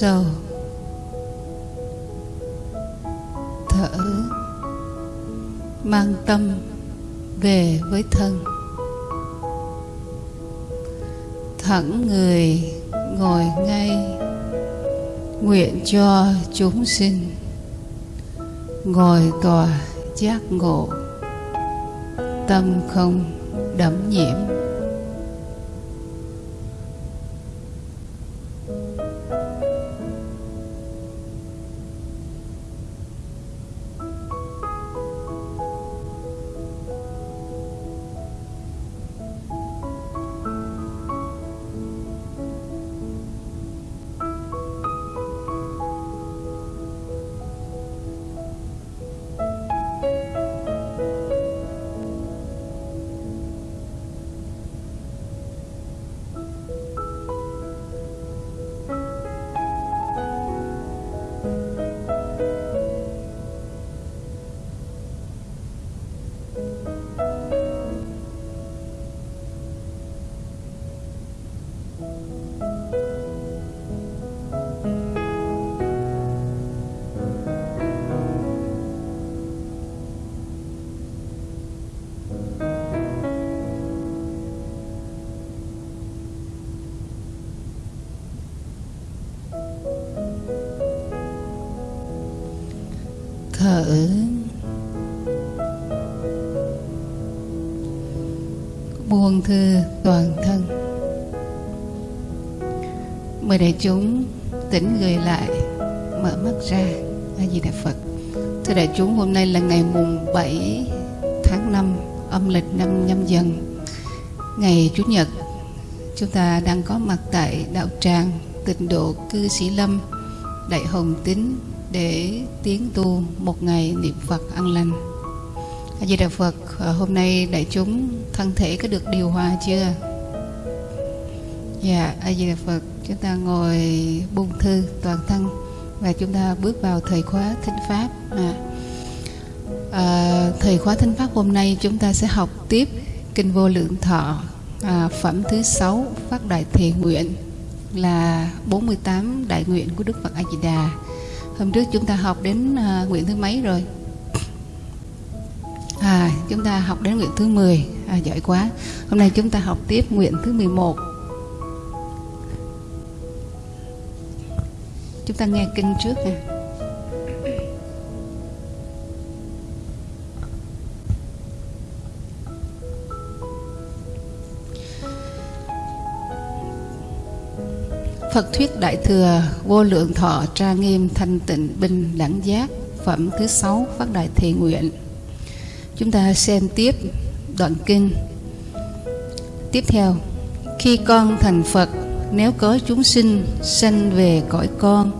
sâu thở, mang tâm về với thân. Thẳng người ngồi ngay, nguyện cho chúng sinh ngồi tòa giác ngộ, tâm không đẫm nhiễm toàn thân. Mời đại chúng tỉnh người lại mở mắt ra a di đà phật. Thưa đại chúng hôm nay là ngày mùng 7 tháng 5 âm lịch năm nhâm dần. Ngày chủ nhật chúng ta đang có mặt tại đạo tràng tịnh độ cư sĩ lâm đại hồng tín để tiến tu một ngày niệm Phật an lành. A Di Đà Phật, hôm nay đại chúng thân thể có được điều hòa chưa? Dạ, A Di Đà Phật, chúng ta ngồi buông thư toàn thân và chúng ta bước vào thời khóa thính pháp. À, à, thời khóa thính pháp hôm nay chúng ta sẽ học tiếp kinh vô lượng thọ à, phẩm thứ sáu phát đại thề nguyện là 48 đại nguyện của Đức Phật A Di Đà hôm trước chúng ta học đến à, nguyện thứ mấy rồi à chúng ta học đến nguyện thứ 10 à, giỏi quá. Hôm nay chúng ta học tiếp nguyện thứ 11 chúng ta nghe kinh trước nè. Phật thuyết Đại thừa vô lượng thọ tra nghiêm thanh tịnh bình đẳng giác phẩm thứ sáu phát đại thề nguyện. Chúng ta xem tiếp đoạn kinh. Tiếp theo, khi con thành Phật, nếu có chúng sinh sanh về cõi con,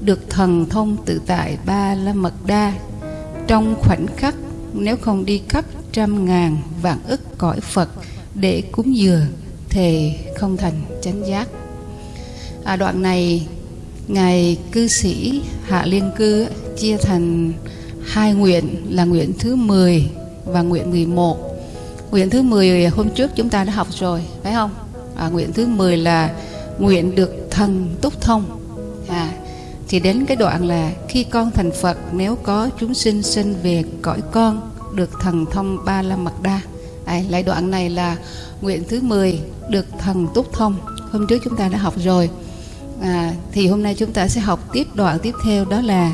được thần thông tự tại ba la mật đa, trong khoảnh khắc nếu không đi khắp trăm ngàn vạn ức cõi Phật để cúng dường, thì không thành chánh giác à, đoạn này ngài cư sĩ hạ liên cư chia thành hai nguyện là nguyện thứ 10 và nguyện 11 nguyện thứ 10 hôm trước chúng ta đã học rồi phải không? À, nguyện thứ 10 là nguyện được thần túc thông. À, thì đến cái đoạn là khi con thành Phật nếu có chúng sinh sinh về cõi con được thần thông ba la mật đa. À, lại đoạn này là nguyện thứ 10 được thần túc thông. Hôm trước chúng ta đã học rồi. À, thì hôm nay chúng ta sẽ học tiếp đoạn tiếp theo đó là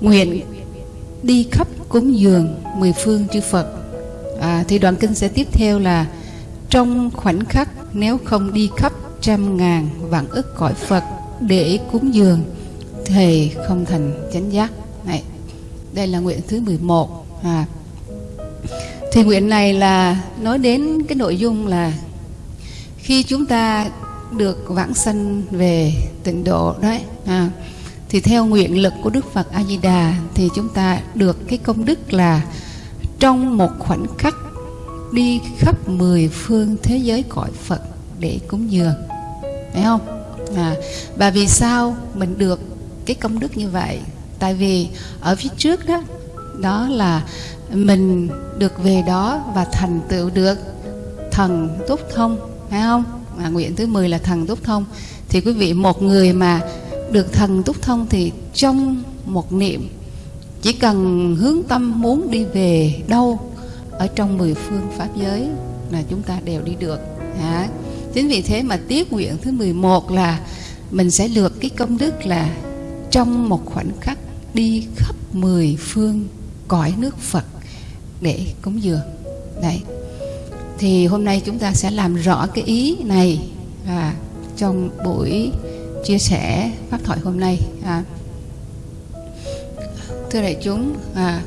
nguyện đi khắp cúng dường mười phương chư Phật à, thì đoạn kinh sẽ tiếp theo là trong khoảnh khắc nếu không đi khắp trăm ngàn vạn ức cõi Phật để cúng dường thì không thành chánh giác. Này đây là nguyện thứ 11 à, thì nguyện này là nói đến cái nội dung là khi chúng ta được vãng sanh về tịnh độ đấy à, thì theo nguyện lực của Đức Phật A Di Đà thì chúng ta được cái công đức là trong một khoảnh khắc đi khắp mười phương thế giới cõi Phật để cúng dường. Phải không? À, và vì sao mình được cái công đức như vậy? Tại vì ở phía trước đó đó là mình được về đó và thành tựu được thần túc thông phải không? À, nguyện thứ 10 là thần túc thông. Thì quý vị một người mà được thần túc thông thì trong một niệm chỉ cần hướng tâm muốn đi về đâu ở trong mười phương pháp giới là chúng ta đều đi được hả? Chính vì thế mà tiết nguyện thứ 11 là mình sẽ lược cái công đức là trong một khoảnh khắc đi khắp mười phương cõi nước Phật để cúng dường. Đấy. Thì hôm nay chúng ta sẽ làm rõ cái ý này à, trong buổi chia sẻ pháp thoại hôm nay à thưa đại chúng à,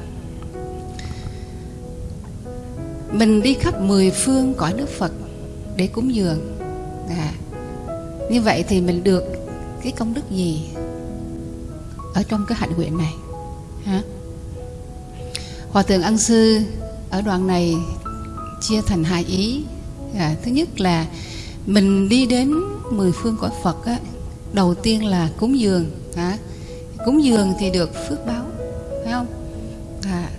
mình đi khắp mười phương cõi nước Phật để cúng dường. À, như vậy thì mình được cái công đức gì ở trong cái hạnh nguyện này? Hả? Hòa thượng ân sư ở đoạn này chia thành hai ý. À, thứ nhất là mình đi đến mười phương cõi phật á, đầu tiên là cúng dường. Hả? Cúng dường thì được phước báo phải không? À,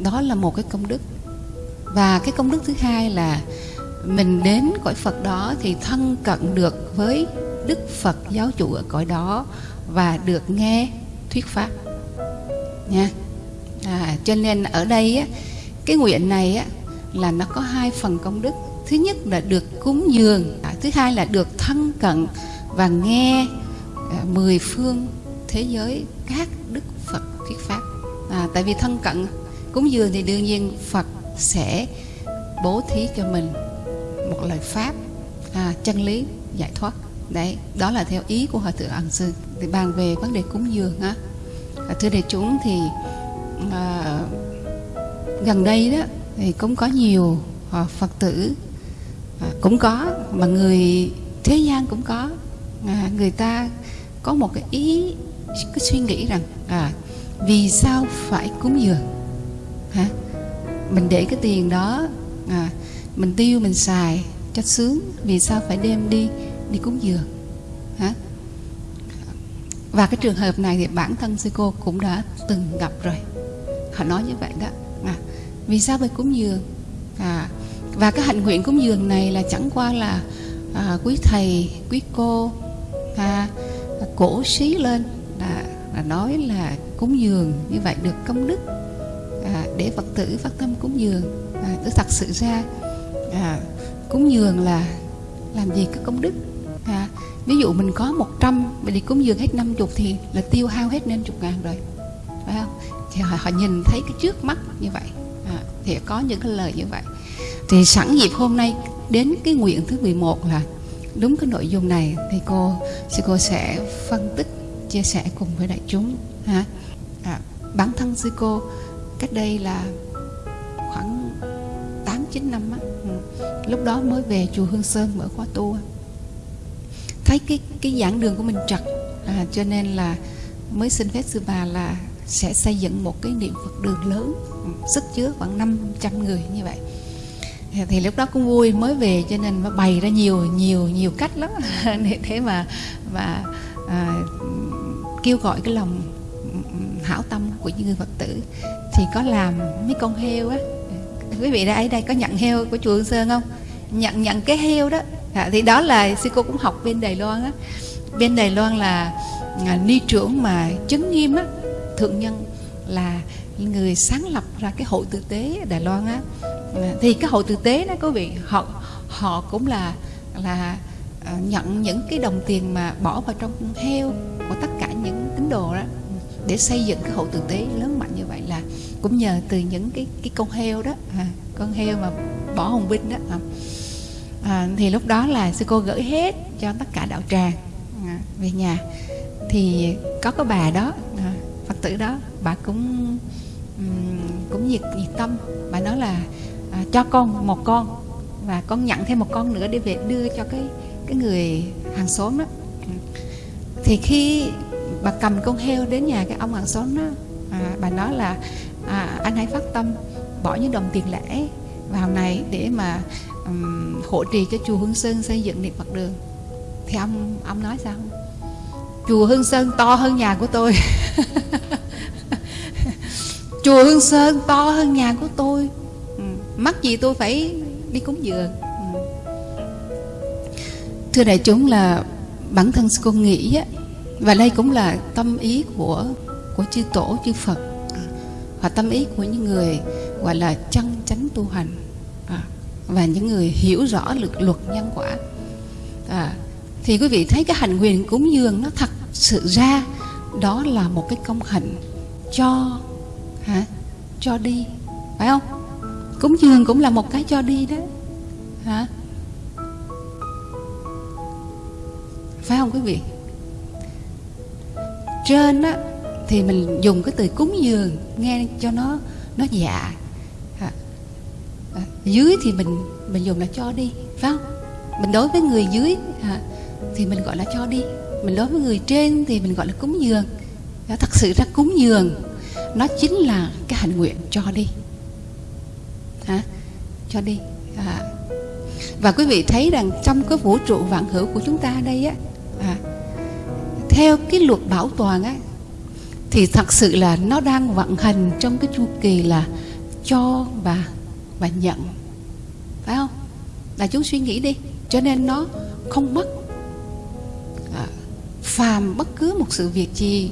đó là một cái công đức. Và cái công đức thứ hai là mình đến cõi Phật đó thì thân cận được với Đức Phật giáo chủ ở cõi đó và được nghe thuyết pháp. Nha. À, cho nên ở đây á, cái nguyện này á, là nó có hai phần công đức. Thứ nhất là được cúng dường à, thứ hai là được thân cận và nghe à, mười phương thế giới các đức Phật thuyết pháp. À, tại vì thân cận cúng dường thì đương nhiên Phật sẽ bố thí cho mình một lời pháp à, chân lý giải thoát. Đấy đó là theo ý của hòa thượng ẩn sư thì bàn về vấn đề cúng dường á. À, thưa đại chúng thì à, gần đây đó thì cũng có nhiều à, phật tử à, cũng có mà người thế gian cũng có. À, người ta có một cái ý cái suy nghĩ rằng à vì sao phải cúng dường? Hả? Mình để cái tiền đó à, mình tiêu mình xài cho sướng. Vì sao phải đem đi đi cúng dường? Hả? Và cái trường hợp này thì bản thân sư cô cũng đã từng gặp rồi. Họ nói như vậy đó. À, vì sao phải cúng dường? À, và cái hạnh nguyện cúng dường này là chẳng qua là à, quý thầy quý cô à, cổ xí lên là, là nói là cúng dường như vậy được công đức à, để phật tử phát tâm cúng dường. À, thật sự ra à, cúng dường là làm gì có công đức. À, ví dụ mình có 100 mình đi cúng dường hết 50 thì là tiêu hao hết nên chục ngàn rồi. Phải không? Thì họ, họ nhìn thấy cái trước mắt như vậy. À, thì có những cái lời như vậy. Thì sẵn dịp hôm nay đến cái nguyện thứ 11 là đúng cái nội dung này thì cô sư cô sẽ phân tích chia sẻ cùng với đại chúng ha? À, bản thân sư cô cách đây là khoảng 8 9 năm á ừ, lúc đó mới về chùa Hương Sơn mở khóa tu thấy cái cái giảng đường của mình trật à, cho nên là mới xin phép sư bà là sẽ xây dựng một cái niệm Phật đường lớn ừ, sức chứa khoảng 500 người như vậy. Thì lúc đó cũng vui mới về cho nên nó bày ra nhiều nhiều nhiều cách lắm. Để thế mà mà à, kêu gọi cái lòng hảo tâm của những người phật tử thì có làm mấy con heo á. Quý vị đã đây có nhận heo của chùa Hương Sơn không? Nhận nhận cái heo đó. À, thì đó là sư cô cũng học bên Đài Loan á. Bên Đài Loan là à, ni trưởng mà chứng nghiêm á. Thượng nhân là người sáng lập ra cái hội tử tế ở Đài Loan á. À, thì cái hội tử tế đó quý vị họ họ cũng là là à, nhận những cái đồng tiền mà bỏ vào trong heo của tất tín đồ đó để xây dựng cái hội tử tế lớn mạnh như vậy là cũng nhờ từ những cái cái con heo đó à, con heo mà bỏ hồng binh đó à. À, thì lúc đó là sư cô gửi hết cho tất cả đạo tràng à, về nhà. Thì có cái bà đó à, phật tử đó bà cũng um, cũng nhiệt nhiệt tâm. Bà nói là à, cho con một con và con nhận thêm một con nữa để về đưa cho cái cái người hàng xóm đó. Thì khi bà cầm con heo đến nhà cái ông hàng xóm đó. À, bà nói là à, anh hãy phát tâm bỏ những đồng tiền lẻ vào này để mà um, hỗ trì cho chùa Hương Sơn xây dựng điện mặt đường. Thì ông ông nói sao? Chùa Hương Sơn to hơn nhà của tôi. Chùa Hương Sơn to hơn nhà của tôi. Ừ. mắc gì tôi phải đi cúng dường. Ừ. thưa đại chúng là bản thân cô nghĩ á và đây cũng là tâm ý của của chư tổ chư phật. Và tâm ý của những người gọi là chân chánh tu hành. À, và những người hiểu rõ lực luật nhân quả. À, thì quý vị thấy cái hành quyền cúng dường nó thật sự ra đó là một cái công hạnh cho hả cho đi phải không? Cúng dường cũng là một cái cho đi đó hả? Phải không quý vị? Trên á thì mình dùng cái từ cúng dường nghe cho nó nó dạ. À, à, dưới thì mình mình dùng là cho đi phải không? Mình đối với người dưới à, thì mình gọi là cho đi. Mình đối với người trên thì mình gọi là cúng dường. Đó, thật sự ra cúng dường nó chính là cái hành nguyện cho đi. Hả? Cho đi à. và quý vị thấy rằng trong cái vũ trụ vạn hữu của chúng ta đây á à, theo cái luật bảo toàn ấy thì thật sự là nó đang vận hành trong cái chu kỳ là cho và và nhận. Phải không? Là chúng suy nghĩ đi. Cho nên nó không mất à, phàm bất cứ một sự việc gì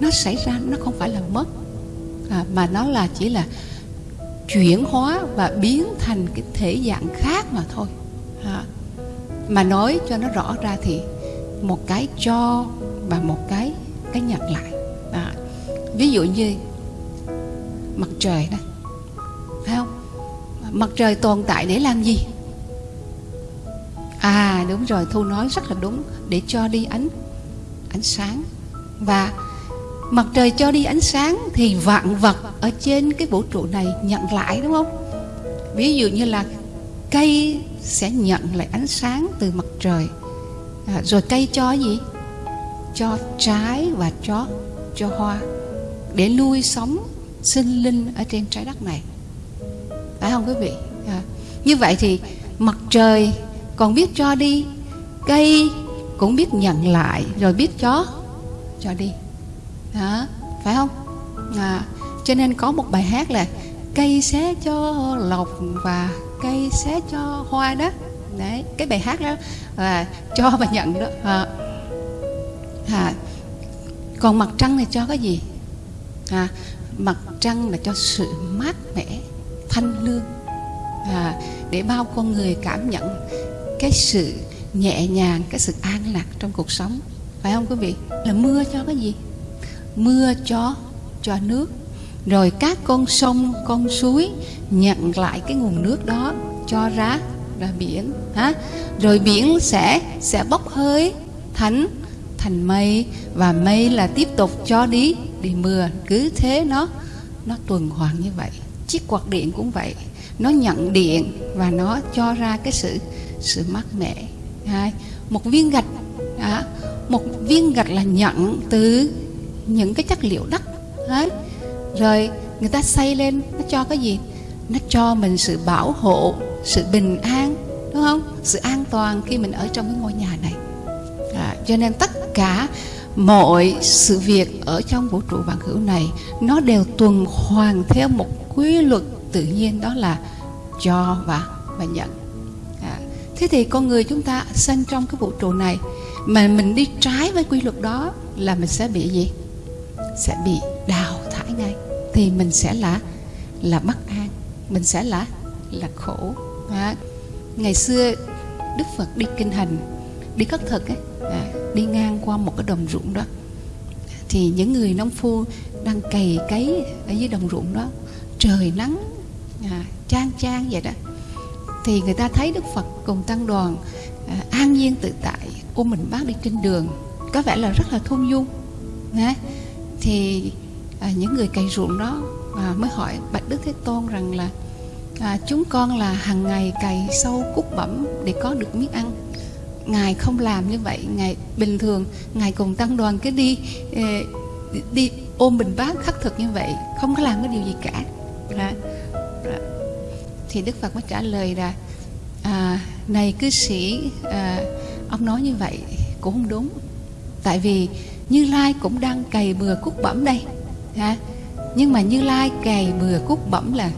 nó xảy ra nó không phải là mất. À, mà nó là chỉ là chuyển hóa và biến thành cái thể dạng khác mà thôi. À, mà nói cho nó rõ ra thì một cái cho và một cái cái nhận lại. Đó. ví dụ như mặt trời đó, phải không? Mặt trời tồn tại để làm gì? À đúng rồi thu nói rất là đúng để cho đi ánh ánh sáng. Và mặt trời cho đi ánh sáng thì vạn vật ở trên cái vũ trụ này nhận lại đúng không? Ví dụ như là cây sẽ nhận lại ánh sáng từ mặt trời. À, rồi cây cho gì? Cho trái và cho cho hoa. Để nuôi sống sinh linh ở trên trái đất này. Phải không quý vị? À, như vậy thì mặt trời còn biết cho đi cây cũng biết nhận lại rồi biết cho cho đi. À, phải không? À, cho nên có một bài hát là cây xé cho lộc và cây xé cho hoa đó. Đấy cái bài hát đó là cho và nhận đó. À, à, còn mặt trăng này cho cái gì? À, mặt trăng là cho sự mát mẻ thanh lương. À, để bao con người cảm nhận cái sự nhẹ nhàng cái sự an lạc trong cuộc sống. Phải không quý vị? Là mưa cho cái gì? Mưa cho cho nước. Rồi các con sông con suối nhận lại cái nguồn nước đó cho ra ra biển ha rồi biển sẽ sẽ bốc hơi thành thành mây và mây là tiếp tục cho đi đi mưa cứ thế nó nó tuần hoàn như vậy. Chiếc quạt điện cũng vậy. Nó nhận điện và nó cho ra cái sự sự mát mẻ. Hai, một viên gạch à, một viên gạch là nhận từ những cái chất liệu đất. Đấy. Rồi người ta xây lên nó cho cái gì? Nó cho mình sự bảo hộ sự bình an đúng không? Sự an toàn khi mình ở trong cái ngôi nhà này cho nên tất cả mọi sự việc ở trong vũ trụ vạn hữu này nó đều tuần hoàn theo một quy luật tự nhiên đó là cho và và nhận. À, thế thì con người chúng ta sinh trong cái vũ trụ này mà mình đi trái với quy luật đó là mình sẽ bị gì? Sẽ bị đào thải ngay. Thì mình sẽ là là bất an mình sẽ là là khổ. À, ngày xưa đức phật đi kinh hành đi khất thực ấy à, đi ngang qua một cái đồng ruộng đó. Thì những người nông phu đang cày cấy ở dưới đồng ruộng đó trời nắng à, trang trang vậy đó. Thì người ta thấy đức phật cùng tăng đoàn à, an nhiên tự tại ôm mình bác đi trên đường. Có vẻ là rất là thôn dung à, thì à, những người cày ruộng đó à, mới hỏi bạch đức thế tôn rằng là à, chúng con là hàng ngày cày sâu cúc bẩm để có được miếng ăn ngài không làm như vậy ngài bình thường ngài cùng tăng đoàn cứ đi đi, ôm bình bát khắc thực như vậy không có làm cái điều gì cả đó. Đó. thì đức phật mới trả lời là à, này cư sĩ à, ông nói như vậy cũng không đúng tại vì như lai cũng đang cày bừa cúc bẩm đây ha nhưng mà như lai cày bừa cúc bẩm là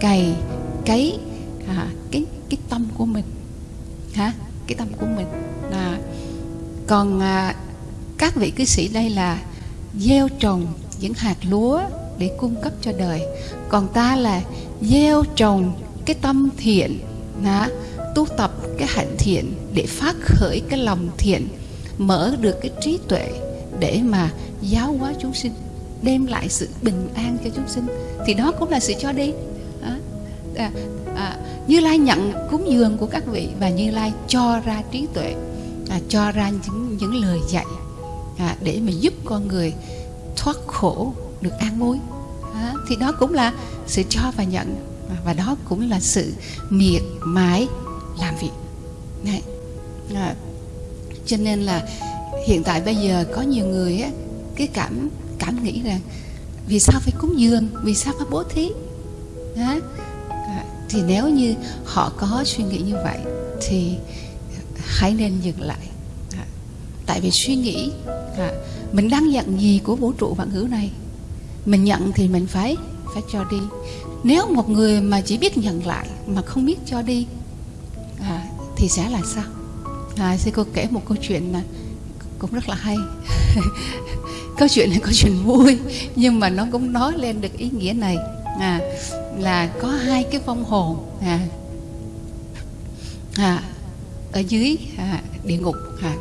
cày cái à, cái cái tâm của mình hả cái tâm của mình. Là còn à, các vị cư sĩ đây là gieo trồng những hạt lúa để cung cấp cho đời. Còn ta là gieo trồng cái tâm thiện đó, tu tập cái hạnh thiện để phát khởi cái lòng thiện mở được cái trí tuệ để mà giáo hóa chúng sinh đem lại sự bình an cho chúng sinh. Thì đó cũng là sự cho đi. À, à, à, như lai nhận cúng dường của các vị và như lai cho ra trí tuệ à, cho ra những những lời dạy à, để mà giúp con người thoát khổ được an vui à, thì đó cũng là sự cho và nhận à, và đó cũng là sự miệt mài làm việc. Này à, cho nên là hiện tại bây giờ có nhiều người á cái cảm cảm nghĩ rằng vì sao phải cúng dường vì sao phải bố thí. À, thì nếu như họ có suy nghĩ như vậy thì hãy nên dừng lại. À, tại vì suy nghĩ à, mình đang nhận gì của vũ trụ vạn hữu này? Mình nhận thì mình phải phải cho đi. Nếu một người mà chỉ biết nhận lại mà không biết cho đi à, thì sẽ là sao? À, sư cô kể một câu chuyện mà cũng rất là hay. Câu chuyện này câu chuyện vui nhưng mà nó cũng nói lên được ý nghĩa này à, là có hai cái vong hồn à, à, ở dưới à, địa ngục à,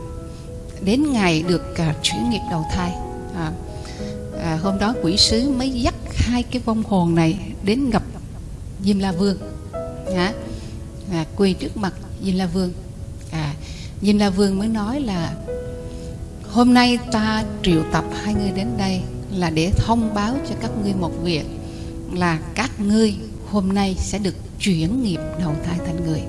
đến ngày được à, chuyển nghiệp đầu thai à, à, hôm đó quỷ sứ mới dắt hai cái vong hồn này đến gặp Diêm La Vương à, à, quỳ trước mặt Diêm La Vương à, Diêm La Vương mới nói là Hôm nay ta triệu tập hai người đến đây là để thông báo cho các ngươi một việc là các ngươi hôm nay sẽ được chuyển nghiệp đầu thai thành người.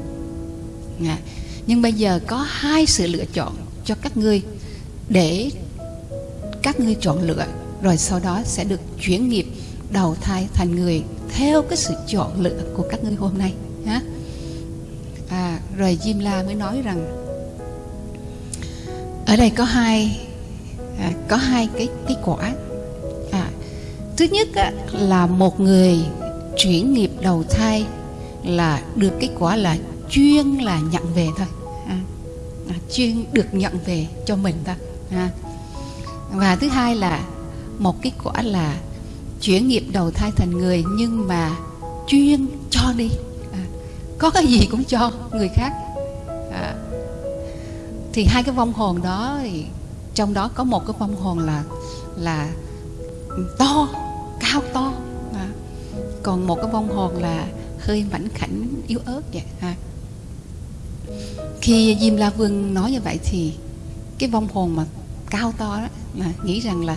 À, nhưng bây giờ có hai sự lựa chọn cho các ngươi để các ngươi chọn lựa rồi sau đó sẽ được chuyển nghiệp đầu thai thành người theo cái sự chọn lựa của các ngươi hôm nay nhá. À, rồi Jim La mới nói rằng ở đây có hai à, có hai cái cái quả thứ nhất á, là một người chuyển nghiệp đầu thai là được kết quả là chuyên là nhận về thôi. À, à, chuyên được nhận về cho mình thôi. À. và thứ hai là một cái quả là chuyển nghiệp đầu thai thành người nhưng mà chuyên cho đi. À, có cái gì cũng cho người khác. À, thì hai cái vong hồn đó thì trong đó có một cái vong hồn là là to cao to. À. còn một cái vong hồn là hơi mảnh khảnh, yếu ớt vậy. Ha khi Diêm La Vương nói như vậy thì cái vong hồn mà cao to đó là nghĩ rằng là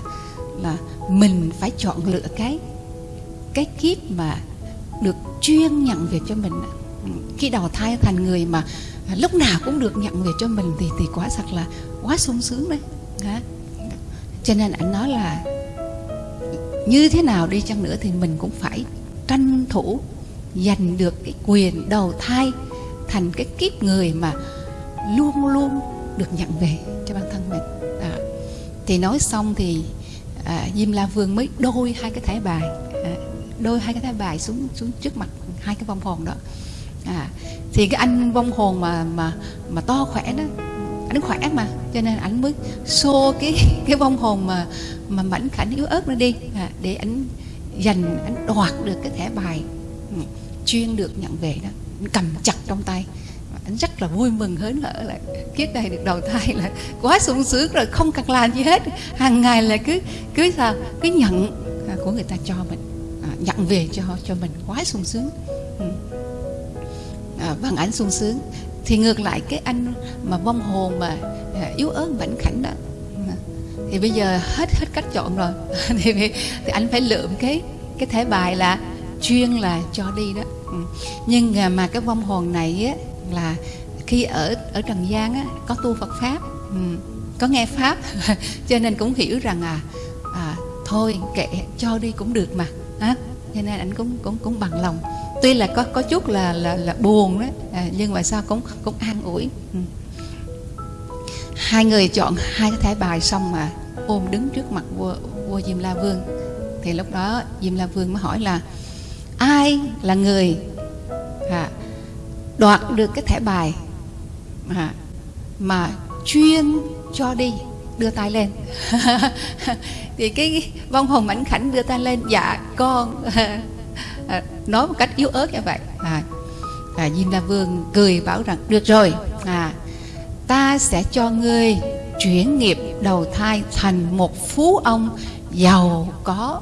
là mình phải chọn lựa cái cái kiếp mà được chuyên nhận việc cho mình. Ừ, khi đầu thai thành người mà lúc nào cũng được nhận việc cho mình thì thì quá thật là quá sung sướng đấy. Hả? cho nên anh nói là như thế nào đi chăng nữa thì mình cũng phải tranh thủ giành được cái quyền đầu thai thành cái kiếp người mà luôn luôn được nhận về cho bản thân mình à. thì nói xong thì à, Diêm La Vương mới đôi hai cái thẻ bài à, đôi hai cái thẻ bài xuống xuống trước mặt hai cái vong hồn đó à, thì cái anh vong hồn mà mà mà to khỏe đó ảnh khỏe mà. Cho nên ảnh mới xô cái cái vong hồn mà mà mảnh khảnh yếu ớt nó đi. À, để ảnh giành ảnh đoạt được cái thẻ bài ừ, chuyên được nhận về đó. Anh cầm chặt trong tay. Anh rất là vui mừng hớn hở là kiếp này được đầu thai là quá sung sướng rồi không cần làm gì hết. Hàng ngày là cứ cứ sao cứ nhận à, của người ta cho mình. À, nhận về cho cho mình. Quá sung sướng. Ừ. à, bằng ảnh sung sướng thì ngược lại cái anh mà vong hồn mà à, yếu ớt mảnh khảnh đó. Thì bây giờ hết hết cách chọn rồi. Thì, thì anh phải lượm cái cái thẻ bài là chuyên là cho đi đó. Ừ. Nhưng à, mà cái vong hồn này á là khi ở ở trần gian á có tu Phật pháp ừ, có nghe pháp. Cho nên cũng hiểu rằng à, à thôi kệ cho đi cũng được mà. Cho nên anh cũng cũng cũng bằng lòng tuy là có có chút là là là buồn đấy à, nhưng mà sao cũng cũng an ủi. Ừ. hai người chọn hai cái thẻ bài xong mà ôm đứng trước mặt vua vua Diêm La Vương. Thì lúc đó Diêm La Vương mới hỏi là ai là người à, đoạt được cái thẻ bài à, mà chuyên cho đi đưa tay lên? Thì cái vong hồn mảnh khảnh đưa tay lên dạ con. à, nói một cách yếu ớt như vậy. À, à, Diêm La Vương cười bảo rằng được rồi à, ta sẽ cho ngươi chuyển nghiệp đầu thai thành một phú ông giàu có.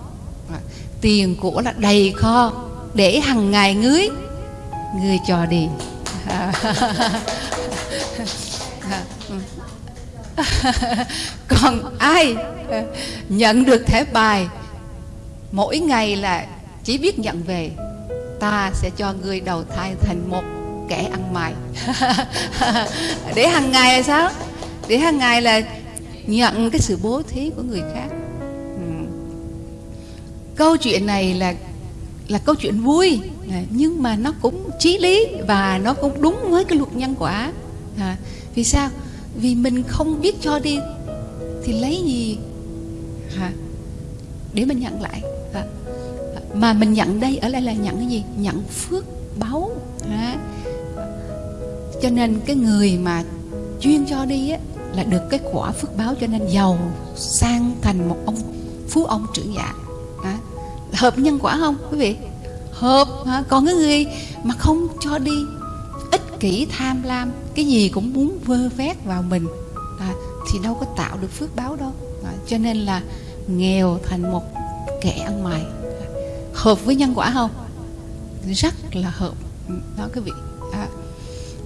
À, tiền của là đầy kho để hằng ngày ngưới ngươi cho đi. À, à ừ. còn ai nhận được thẻ bài mỗi ngày là chỉ biết nhận về ta sẽ cho người đầu thai thành một kẻ ăn mày. Để hàng ngày là sao? Để hàng ngày là nhận cái sự bố thí của người khác. Ừ. câu chuyện này là là câu chuyện vui à, nhưng mà nó cũng trí lý và nó cũng đúng với cái luật nhân quả. À, vì sao? Vì mình không biết cho đi thì lấy gì? À, để mình nhận lại. À, mà mình nhận đây ở đây là nhận cái gì? Nhận phước báu à, cho nên cái người mà chuyên cho đi á là được cái quả phước báo cho nên giàu sang thành một ông phú ông trưởng giả. À, hợp nhân quả không quý vị? Hợp à. còn cái người mà không cho đi ích kỷ tham lam cái gì cũng muốn vơ vét vào mình à, thì đâu có tạo được phước báo đâu. À, cho nên là nghèo thành một kẻ ăn mày hợp với nhân quả không rất là hợp đó quý vị à,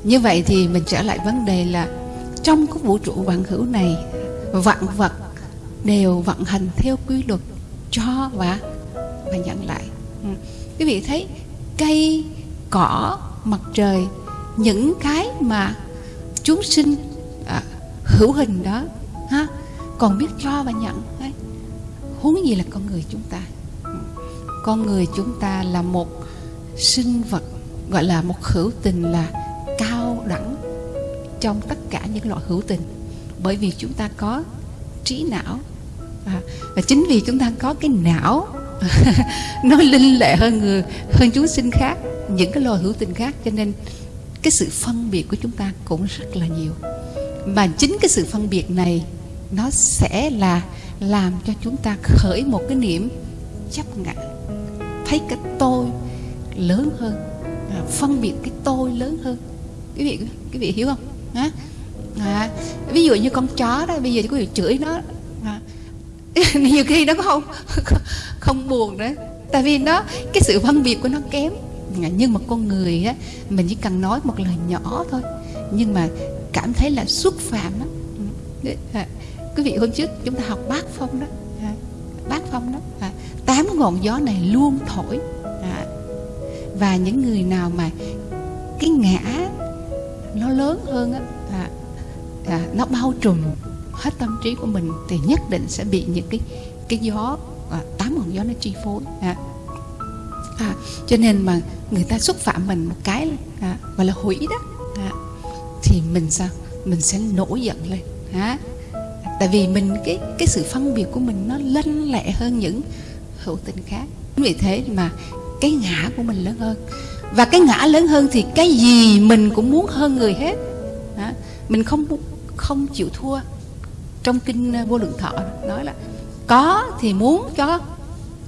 như vậy thì mình trở lại vấn đề là trong cái vũ trụ vạn hữu này vạn vật đều vận hành theo quy luật cho và và nhận lại ừ. quý vị thấy cây cỏ mặt trời những cái mà chúng sinh à, hữu hình đó ha còn biết cho và nhận đấy. huống gì là con người chúng ta con người chúng ta là một sinh vật gọi là một hữu tình là cao đẳng trong tất cả những loại hữu tình. Bởi vì chúng ta có trí não à, và chính vì chúng ta có cái não nó linh lệ hơn người hơn chúng sinh khác những cái loài hữu tình khác cho nên cái sự phân biệt của chúng ta cũng rất là nhiều. Mà chính cái sự phân biệt này nó sẽ là làm cho chúng ta khởi một cái niệm chấp ngã thấy cái tôi lớn hơn à, phân biệt cái tôi lớn hơn. Quý vị quý vị hiểu không? À, à, ví dụ như con chó đó bây giờ quý vị chửi nó à, nhiều khi nó không không buồn nữa. Tại vì nó cái sự phân biệt của nó kém. À, nhưng mà con người á mình chỉ cần nói một lời nhỏ thôi. Nhưng mà cảm thấy là xúc phạm đó à, quý vị hôm trước chúng ta học bác phong đó à, phong đó à, ngọn gió này luôn thổi. À, và những người nào mà cái ngã nó lớn hơn á à, à, nó bao trùm hết tâm trí của mình thì nhất định sẽ bị những cái cái gió à, tám ngọn gió nó chi phối à. À, cho nên mà người ta xúc phạm mình một cái à, gọi là hủy đó à, thì mình sao? Mình sẽ nổi giận lên à, tại vì mình cái cái sự phân biệt của mình nó lanh lẹ hơn những hữu tình khác. Vì thế mà cái ngã của mình lớn hơn. Và cái ngã lớn hơn thì cái gì mình cũng muốn hơn người hết. Đó. mình không không chịu thua. Trong kinh ờ, vô lượng thọ nói là, có thì muốn cho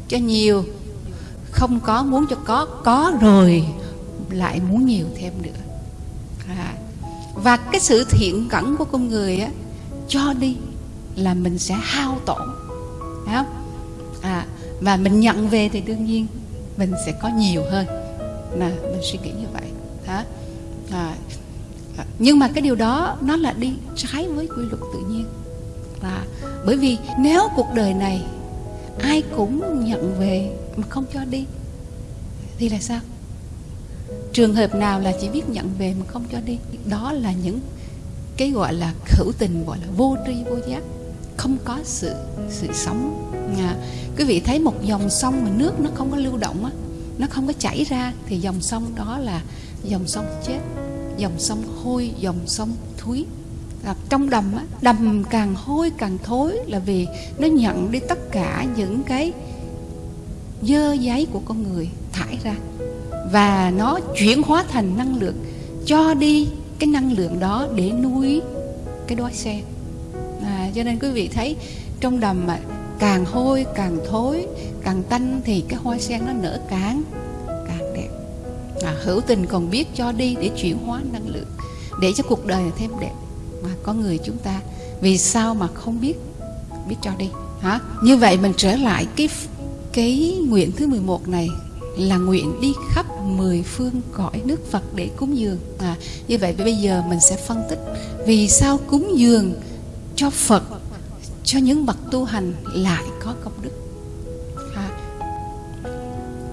cho nhiều, không có muốn cho có có rồi lại muốn nhiều thêm nữa. À. và cái sự thiện cẩn của con người á, cho đi là mình sẽ hao tổn. Thấy không? À và mình nhận về thì đương nhiên mình sẽ có nhiều hơn. Là mình suy nghĩ như vậy. Hả à, à, nhưng mà cái điều đó nó là đi trái với quy luật tự nhiên. Là bởi vì nếu cuộc đời này ai cũng nhận về mà không cho đi thì là sao? Trường hợp nào là chỉ biết nhận về mà không cho đi? Đó là những cái gọi là khẩu tình gọi là vô tri vô giác. Không có sự sự sống à, quý vị thấy một dòng sông mà nước nó không có lưu động á nó không có chảy ra thì dòng sông đó là dòng sông chết dòng sông hôi dòng sông thúi. À, trong đầm á, đầm càng hôi càng thối là vì nó nhận đi tất cả những cái dơ giấy của con người thải ra. Và nó chuyển hóa thành năng lượng cho đi cái năng lượng đó để nuôi cái đói xe. À, cho nên quý vị thấy trong đầm mà càng hôi càng thối càng tanh thì cái hoa sen nó nở càng càng đẹp. À, hữu tình còn biết cho đi để chuyển hóa năng lượng để cho cuộc đời thêm đẹp. Mà có người chúng ta vì sao mà không biết biết cho đi hả? Như vậy mình trở lại cái cái nguyện thứ 11 này là nguyện đi khắp mười phương cõi nước Phật để cúng dường. À, như vậy bây giờ mình sẽ phân tích vì sao cúng dường cho Phật cho những bậc tu hành lại có công đức. À,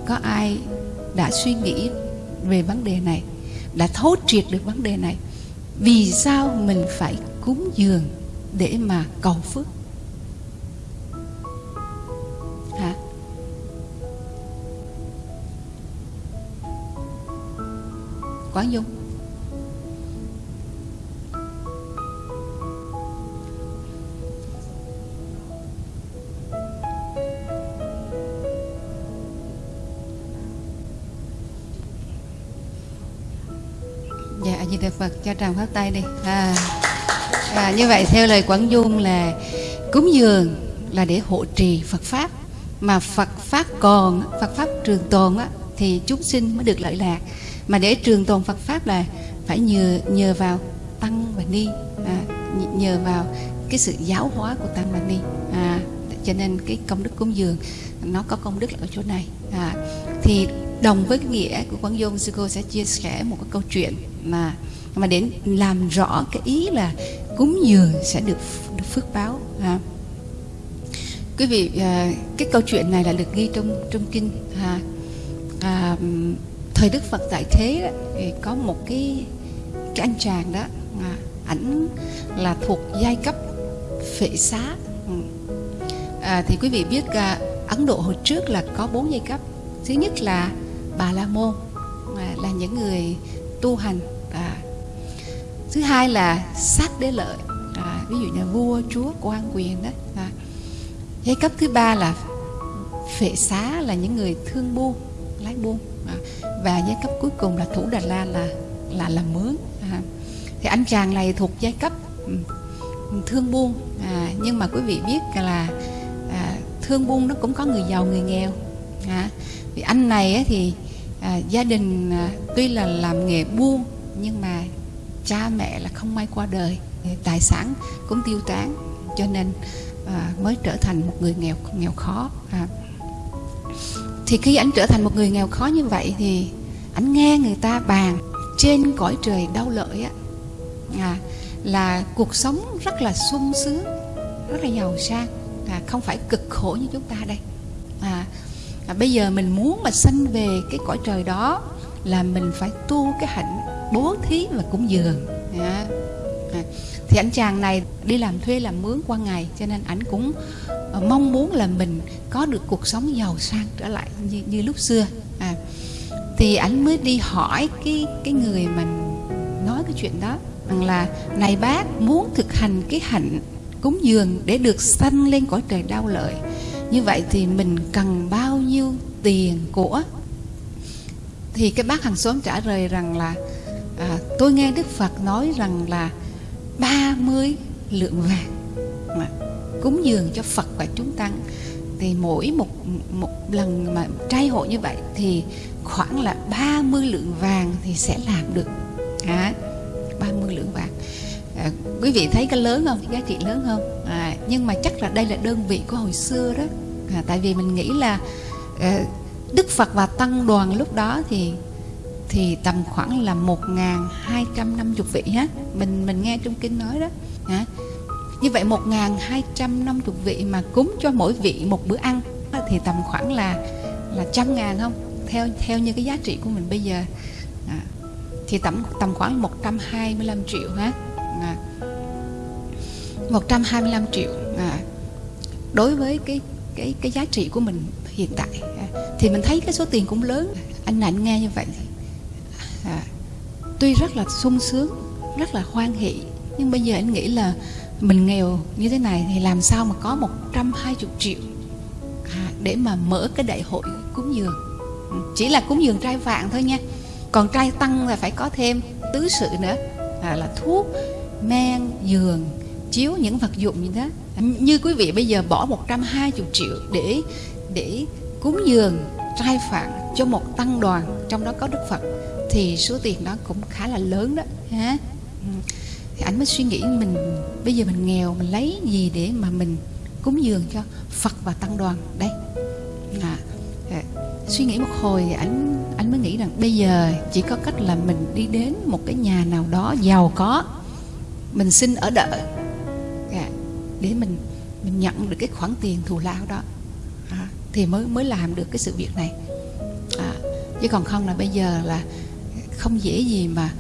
có ai đã suy nghĩ về vấn đề này đã thấu triệt được vấn đề này? Vì sao mình phải cúng dường để mà cầu phước? Hả? Quán dung. Phật cho tràng phát tay đi. À, à, như vậy theo lời quảng dung là cúng dường là để hộ trì phật pháp. Mà phật pháp còn phật pháp trường tồn á, thì chúng sinh mới được lợi lạc. Mà để trường tồn phật pháp là phải nhờ nhờ vào tăng và ni. À, nhờ vào cái sự giáo hóa của tăng và ni. À, cho nên cái công đức cúng dường nó có công đức ở chỗ này. À, thì đồng với cái nghĩa của quán dung sư cô sẽ chia sẻ một cái câu chuyện mà mà để làm rõ cái ý là cúng dường sẽ được được phước báo ha. quý vị à, cái câu chuyện này là được ghi trong trong kinh ha. à, thời đức phật tại thế đó, thì có một cái cái anh chàng đó à, ảnh là thuộc giai cấp phệ xá à, thì quý vị biết à, ấn độ hồi trước là có bốn giai cấp thứ nhất là bà la môn à, là những người tu hành à, thứ hai là sát đế lợi à, ví dụ như vua chúa quan quyền đó à. giai cấp thứ ba là phệ xá là những người thương buôn lái buôn à. và giai cấp cuối cùng là thủ đà la là là làm mướn à. thì anh chàng này thuộc giai cấp ừ, thương buôn à, nhưng mà quý vị biết là à, thương buôn nó cũng có người giàu người nghèo à, vì anh này ấy thì à, gia đình à, tuy là làm nghề buôn nhưng mà cha mẹ là không may qua đời tài sản cũng tiêu tán cho nên à, mới trở thành một người nghèo nghèo khó à. thì khi anh trở thành một người nghèo khó như vậy thì anh nghe người ta bàn trên cõi trời đau lợi á à, là cuộc sống rất là sung sướng rất là giàu sang à, không phải cực khổ như chúng ta đây à, à, bây giờ mình muốn mà sanh về cái cõi trời đó là mình phải tu cái hạnh bố thí và cúng dường dạ. à, à. thì anh chàng này đi làm thuê làm mướn qua ngày cho nên ảnh cũng ờ, mong muốn là mình có được cuộc sống giàu sang trở lại như, như lúc xưa. À, thì ảnh mới đi hỏi cái cái người mình nói cái chuyện đó rằng là này bác muốn thực hành cái hạnh cúng dường để được sanh lên cõi trời đau lợi như vậy thì mình cần bao nhiêu tiền của? Thì cái bác hàng xóm trả lời rằng là à, tôi nghe đức phật nói rằng là 30 lượng vàng mà cúng dường cho phật và chúng tăng. Thì mỗi một một lần mà trai hội như vậy thì khoảng là 30 lượng vàng thì sẽ làm được. À, 30 lượng vàng. À, quý vị thấy cái lớn không? Giá trị lớn không? À, nhưng mà chắc là đây là đơn vị của hồi xưa đó. À, tại vì mình nghĩ là à, Đức Phật và tăng đoàn lúc đó thì thì tầm khoảng là 1250 vị ha. Mình mình nghe trong kinh nói đó. Hả? Như vậy 1250 vị mà cúng cho mỗi vị một bữa ăn thì tầm khoảng là là trăm ngàn không? Theo theo như cái giá trị của mình bây giờ. À, thì tầm tầm khoảng 125 triệu ha. À, 125 triệu. À, đối với cái cái cái giá trị của mình hiện tại. À, thì mình thấy cái số tiền cũng lớn. Anh ảnh nghe như vậy à, tuy rất là sung sướng rất là hoan hỷ nhưng bây giờ anh nghĩ là mình nghèo như thế này thì làm sao mà có 120 triệu à, để mà mở cái đại hội cúng dường. Chỉ là cúng dường trai vạn thôi nha còn trai tăng là phải có thêm tứ sự nữa à, là thuốc men giường chiếu những vật dụng như thế như quý vị bây giờ bỏ 120 triệu để để cúng dường trai phạn cho một tăng đoàn trong đó có Đức Phật thì số tiền đó cũng khá là lớn đó ha. Ừ. Thì anh mới suy nghĩ mình bây giờ mình nghèo mình lấy gì để mà mình cúng dường cho Phật và tăng đoàn? Đây. À, à, suy nghĩ một hồi thì anh anh mới nghĩ rằng bây giờ chỉ có cách là mình đi đến một cái nhà nào đó giàu có mình xin ở đợi à, để mình mình nhận được cái khoản tiền thù lao đó. À, thì mới mới làm được cái sự việc này. À, chứ còn không là bây giờ là không dễ gì mà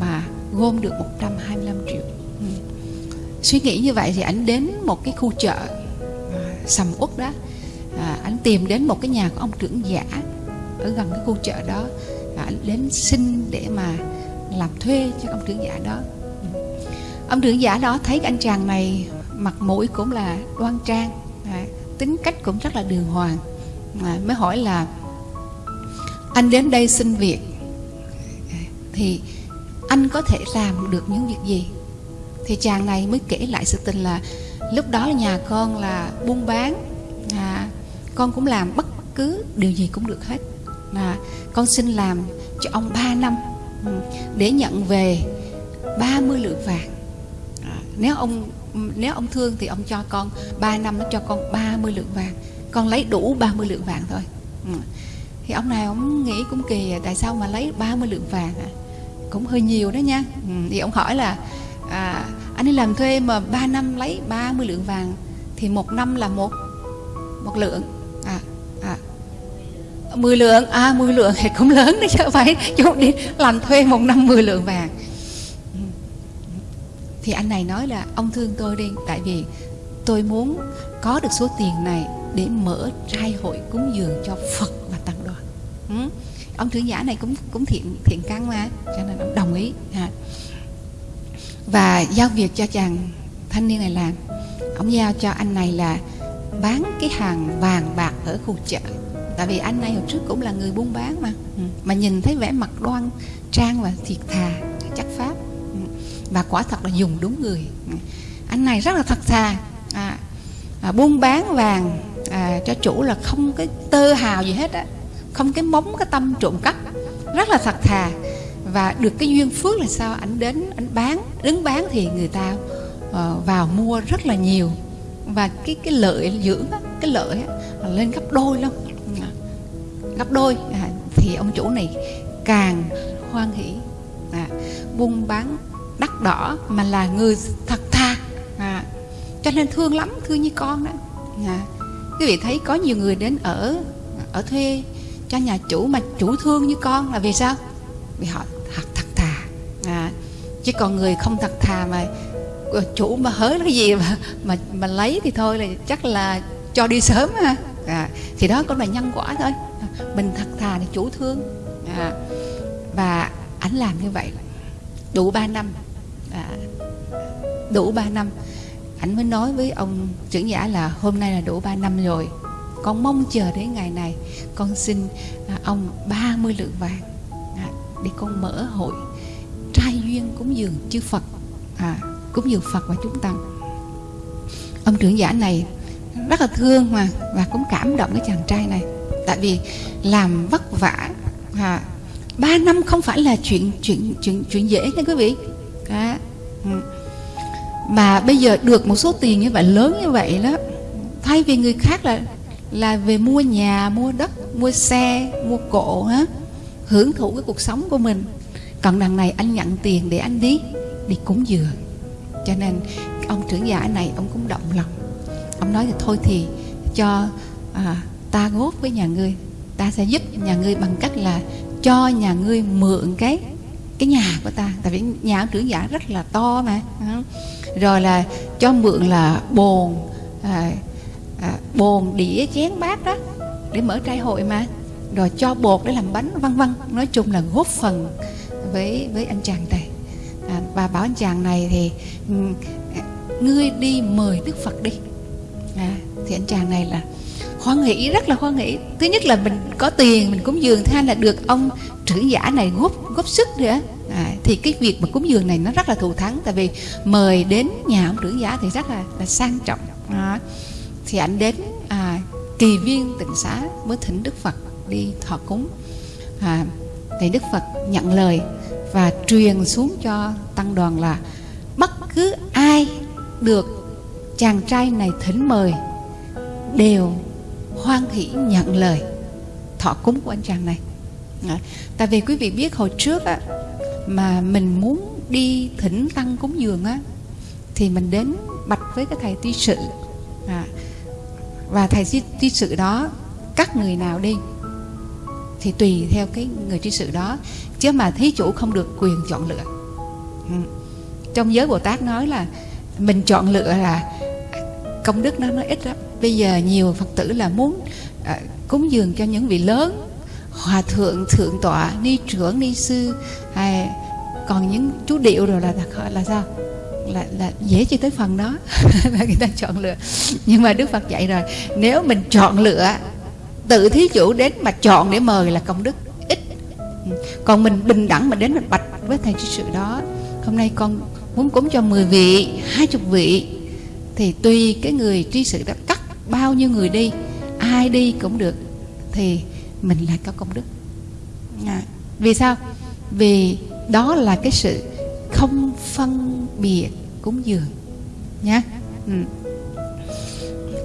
mà gom được 125 triệu ừ. suy nghĩ như vậy thì anh đến một cái khu chợ à, sầm uất đó à, anh tìm đến một cái nhà của ông trưởng giả ở gần cái khu chợ đó và anh đến xin để mà làm thuê cho ông trưởng giả đó ừ. ông trưởng giả đó thấy anh chàng này mặt mũi cũng là đoan trang à, tính cách cũng rất là đường hoàng à, mới hỏi là anh đến đây xin việc thì anh có thể làm được những việc gì? Thì chàng này mới kể lại sự tình là lúc đó nhà con là buôn bán à, con cũng làm bất cứ điều gì cũng được hết. À, con xin làm cho ông 3 năm ừ, để nhận về 30 lượng vàng. À, nếu ông nếu ông thương thì ông cho con 3 năm nó cho con 30 lượng vàng. Con lấy đủ 30 lượng vàng thôi. Ừ. thì ông này ông nghĩ cũng kỳ à, tại sao mà lấy 30 lượng vàng à? Cũng hơi nhiều đó nha. Ừ, thì ông hỏi là à, anh đi làm thuê mà 3 năm lấy 30 lượng vàng thì một năm là một một lượng. À, à, 10 lượng à 10 lượng thì cũng lớn đấy chứ phải chú đi làm thuê một năm 10 lượng vàng. Ừ. Thì anh này nói là ông thương tôi đi tại vì tôi muốn có được số tiền này để mở trai hội cúng dường cho Phật và tăng đoàn. Ừ ông trưởng giả này cũng cũng thiện thiện căn mà cho nên ông đồng ý à. và giao việc cho chàng thanh niên này làm ông giao cho anh này là bán cái hàng vàng bạc ở khu chợ tại vì anh này hồi trước cũng là người buôn bán mà ừ. mà nhìn thấy vẻ mặt đoan trang và thiệt thà chắc pháp ừ. và quả thật là dùng đúng người ừ. anh này rất là thật thà à, à, buôn bán vàng à, cho chủ là không cái tơ hào gì hết á không cái móng cái tâm trộm cắp rất là thật thà. Và được cái duyên phước là sao? Ảnh đến ảnh bán đứng bán thì người ta uh, vào mua rất là nhiều. Và cái cái lợi dưỡng cái lợi lên gấp đôi luôn gấp đôi. À, thì ông chủ này càng hoan hỷ. À, buôn bán đắt đỏ mà là người thật thà. À, cho nên thương lắm thương như con đó. À, quý vị thấy có nhiều người đến ở ở thuê cho nhà chủ mà chủ thương như con là vì sao? Vì họ thật thật thà. À, chứ còn người không thật thà mà chủ mà hớ cái gì mà mà mà lấy thì thôi là chắc là cho đi sớm ha. À, thì đó cũng là nhân quả thôi. Mình thật thà thì chủ thương. À, và ảnh làm như vậy. Đủ 3 năm. À, đủ 3 năm. Ảnh mới nói với ông trưởng giả là hôm nay là đủ 3 năm rồi con mong chờ đến ngày này. Con xin à, ông 30 lượng vàng à, để con mở hội trai duyên cúng dường chư Phật à, cúng dường Phật và chúng tăng ông trưởng giả này rất là thương mà và cũng cảm động cái chàng trai này. Tại vì làm vất vả à, ba năm không phải là chuyện chuyện chuyện chuyện dễ nha quý vị. À, mà bây giờ được một số tiền như vậy lớn như vậy đó thay vì người khác là là về mua nhà mua đất mua xe mua cộ á hưởng thụ cái cuộc sống của mình. Còn đằng này anh nhận tiền để anh đi đi cúng dường cho nên ông trưởng giả này ông cũng động lòng. Ông nói là thôi thì cho à, ta góp với nhà ngươi. Ta sẽ giúp nhà ngươi bằng cách là cho nhà ngươi mượn cái cái nhà của ta. Tại vì nhà ông trưởng giả rất là to mà rồi là cho mượn là bồn à, à, bồn đĩa chén bát đó để mở trai hội mà. Rồi cho bột để làm bánh vân vân. Nói chung là góp phần với với anh chàng này. À, và bảo anh chàng này thì à, ngươi đi mời đức phật đi. À, thì anh chàng này là hoan hỷ rất là hoan hỷ. Thứ nhất là mình có tiền mình cúng dường. Thứ hai là được ông trưởng giả này góp góp sức nữa. À, thì cái việc mà cúng dường này nó rất là thù thắng. Tại vì mời đến nhà ông trưởng giả thì rất là là sang trọng. À, thì anh đến à, kỳ viên tịnh xá mới thỉnh đức phật đi thọ cúng. À, thì đức phật nhận lời và truyền xuống cho tăng đoàn là bất cứ ai được chàng trai này thỉnh mời đều hoan hỷ nhận lời thọ cúng của anh chàng này. À, tại vì quý vị biết hồi trước á, mà mình muốn đi thỉnh tăng cúng dường á thì mình đến bạch với cái thầy ty sự. À, và thầy ty sự đó cắt người nào đi thì tùy theo cái người tri sự đó. Chứ mà thí chủ không được quyền chọn lựa. Ừ. trong giới bồ tát nói là mình chọn lựa là công đức nó nó ít lắm. Bây giờ nhiều phật tử là muốn à, cúng dường cho những vị lớn hòa thượng thượng tọa ni trưởng ni sư hay còn những chú điệu rồi là, là sao? Là, là dễ chưa tới phần đó. Là người ta chọn lựa. Nhưng mà đức phật dạy rồi nếu mình chọn lựa tự thí chủ đến mà chọn để mời là công đức ít. Còn mình bình đẳng mà đến mình bạch với thầy sự đó hôm nay con muốn cúng cho 10 vị hai chục vị. Thì tùy cái người tri sự đó cắt bao nhiêu người đi ai đi cũng được. Thì mình lại có công đức. À, vì sao? Vì đó là cái sự không phân biệt cúng dường nhé ừ.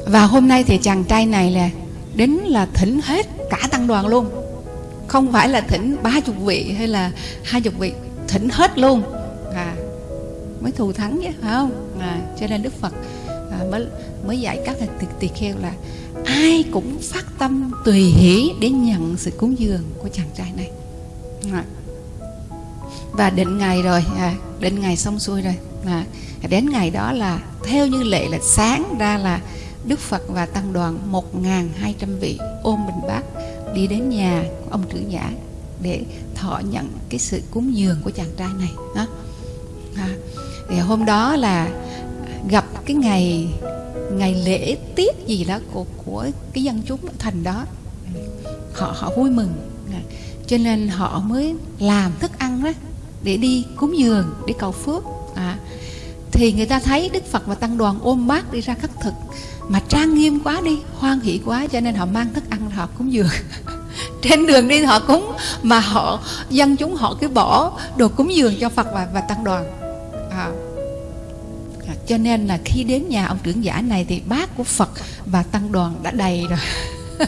và hôm nay thì chàng trai này là đến là thỉnh hết cả tăng đoàn luôn. Không phải là thỉnh ba chục vị hay là hai chục vị thỉnh hết luôn. À mới thù thắng chứ phải không? À, cho nên đức phật à, mới mới dạy các tỳ, tỳ kheo là ai cũng phát tâm tùy hỷ để nhận sự cúng dường của chàng trai này. À và định ngày rồi à, định ngày xong xuôi rồi. À, đến ngày đó là theo như lệ là sáng ra là Đức Phật và tăng đoàn 1.200 vị ôm bình bát đi đến nhà của ông trưởng giả để thọ nhận cái sự cúng dường của chàng trai này đó. À, thì hôm đó là gặp cái ngày ngày lễ tiết gì đó của của cái dân chúng thành đó. Họ họ vui mừng. À, cho nên họ mới làm thức ăn đó để đi cúng dường để cầu phước. À, thì người ta thấy đức phật và tăng đoàn ôm bát đi ra khất thực mà trang nghiêm quá đi hoan hỷ quá cho nên họ mang thức ăn họ cúng dường. Trên đường đi họ cúng mà họ dân chúng họ cứ bỏ đồ cúng dường cho phật và, và tăng đoàn. À, à cho nên là khi đến nhà ông trưởng giả này thì bát của phật và tăng đoàn đã đầy rồi.